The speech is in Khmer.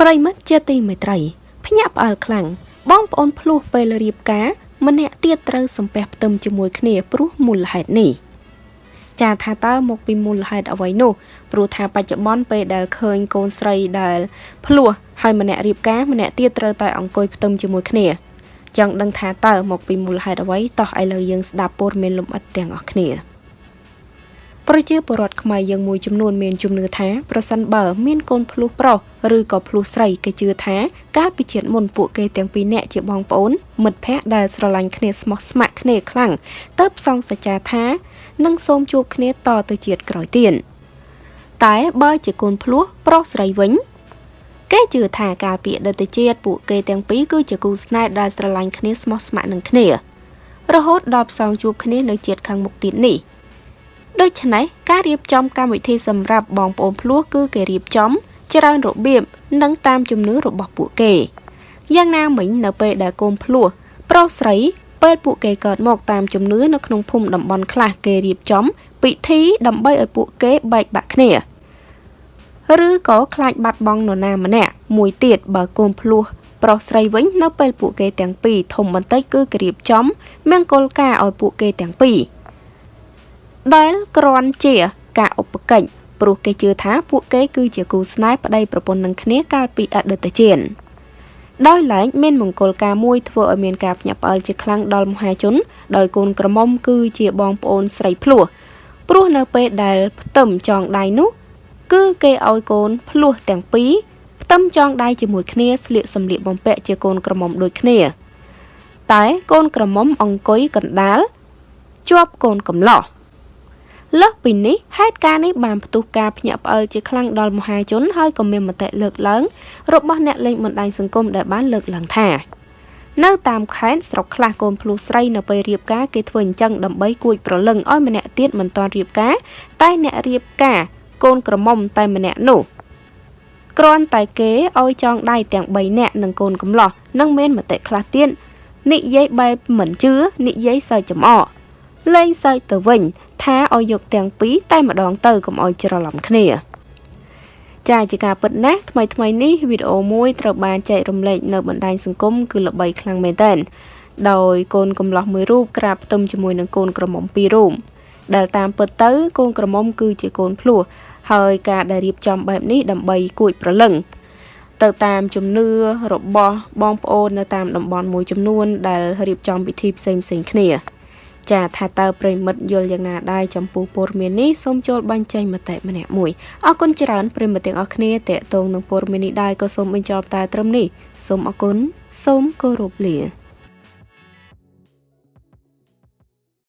ប្រិមិត្តជាទីមេត្រីភ្ញាក់ផ្អើលខ្លាំងបងប្អូនភ្លោះពេលរៀបការម្នាក់ទៀតត្រូវសំពះផ្ទឹមជាមួយគ្នាព្រោះមូលហេតុនេះចាថាតើមកពីមូលហេតុអ្វីនោះព្រោះថាបច្ចុប្បន្នពេលដែលឃើញកូនស្រីដែលភ្លោះហើយម្នាក់រៀបការម្នាក់ទៀតត្រូវតែអង្គុយផ្ទឹមជាមួយគ្នាចង់ដឹងថាតើមកពីមូលហេតុអ្វីតោះឥឡូវយើងស្ដាប់ព័ត៌មានលម្អិតទាំងអស់គ្នា ប្រជាពលរដ្ឋខ្មែរយើងមួយចំនួនមានជំនឿថាប្រសិនបើមានកូនភ្លោះប្រុសឬក៏ភ្លោះស្រីគេជឿថាកាលពីជាតិមុនពួកគេទាំងពីរនាក់ជាបងប្អូន មិត្តភ័ក្តិដែលស្រឡាញ់គ្នាស្មោះស្ម័គ្រគ្នាខ្លាំងទៅផ្សងសច្ចាថានឹងសូមជួបគ្នាតទៅជាតិក្រោយទៀតតែបើជាកូនភ្លោះប្រុសស្រីវិញគេជឿថាកាលពីអតីតជាតិពួកគេទាំងពីរគឺជាគូស្នេហ៍ដែលស្រឡាញ់គ្នាស្មោះស្ម័គ្រនឹងគ្នារហូតដល់ផ្សងជួបគ្នានៅជាតិខាងមុខទៀតនេះ ដូច្នេះការរៀបចំកម្មវិធីសម្រាប់បងប្អូនភ្លោះគឺគេរៀបចំ ច្រើនរបៀបនិងតាមជំនឿរបស់ពួកគេយ៉ាងណាមិញនៅពេលដែលកូនភ្លោះប្រុសស្រីពេលពួកគេកើតមកតាមជំនឿនៅក្នុងភូមិតំបន់ខ្លះគេរៀបចំ ពិធីដើម្បីឲ្យពួកគេបែកបាក់គ្នាឬក៏ខ្លាចបាត់បង់នរណាម្នាក់មួយទៀតបើកូនភ្លោះប្រុសស្រីវិញនៅពេលពួកគេទាំងពីរធំបន្តិចគឺគេរៀបចំមង្គលការឲ្យពួកគេទាំងពីរ ដែលគ្រាន់ជាការឧបកិច្ចព្រោះគេជឿថាពួកគេគឺជាគូស្នេហ៍ប្តីប្រពន្ធនឹងគ្នាកាលពីអតីតជាតិដោយឡែកមានមង្គលការមួយធ្វើឲ្យមានការភ្ញាក់ផ្អើលជាខ្លាំងដល់មហាជន ដោយកូនក្រមុំគឺជាបងប្អូនស្រីភ្លោះព្រោះនៅពេលដែលផ្ទឹមចងដៃនោះ គឺគេឲ្យកូនភ្លោះទាំងពីរផ្ទឹមចងដៃជាមួយគ្នាស្លៀកសម្លៀកបំពាក់ជាកូនក្រមុំដូចគ្នា តែកូនក្រមុំអង្គុយកណ្ដាលជាប់កូនកំឡោះ លើសពីនេះហេតុការណ៍នេះបានផ្ទុះការភ្ញាក់ផ្អើលជាខ្លាំងដល់មហាជនហើយក៏មានមតិលើកឡើង របស់អ្នកលេងបណ្ដាញសង្គមដែលបានលើកឡើងថានៅតាមខេត្តស្រុកខ្លះកូនភ្លោះស្រីនៅពេលរៀបការគេធ្វើអញ្ចឹងដើម្បីគួចប្រលឹងឲ្យម្នាក់ទៀតមិនទាន់រៀបការតែអ្នករៀបការកូនក្រមុំតែម្នាក់នោះគ្រាន់តែគេឲ្យចងដៃទាំង3នាក់នឹងកូនកំឡោះនឹងមានមតិខ្លះទៀតនិយាយបែបមិនជឿនិយាយសើចចំអកលេងសើចទៅវិញ ថាឲ្យយកទាំងពីរតែម្ដងទៅកុំឲ្យច្រឡំគ្នាចាជាការពិតណាស់ថ្មីថ្មីនេះវីដេអូមួយត្រូវបានចែករំលែកនៅបណ្ដាញសង្គមគឺល្បីខ្លាំងមែនទែនដោយកូនកំលោះមួយរូបក្រាបផ្ទឹមជាមួយនឹងកូនក្រមុំពីររូបដែលតាមពិតទៅកូនក្រមុំគឺជាកូនភ្លោះហើយការដែលរៀបចំបែបនេះដើម្បីគួចប្រលឹងទៅតាមជំនឿរបស់បងប្អូននៅតាមតំបន់មួយចំនួនដែលរៀបចំពិធីផ្សេងផ្សេងគ្នា ចាថាតើប្រិមិត្តយល់យ៉ាងណាដែរចំពោះព័ត៌មាននេះសូមចូលបញ្ចេញមតិម្នាក់មួយអរគុណច្រើនប្រិមិត្តទាំងអស់គ្នាតេតងនឹងព័ត៌មាននេះដែរក៏សូមបញ្ចប់តែត្រឹមនេះសូមអរគុណសូមគោរពលា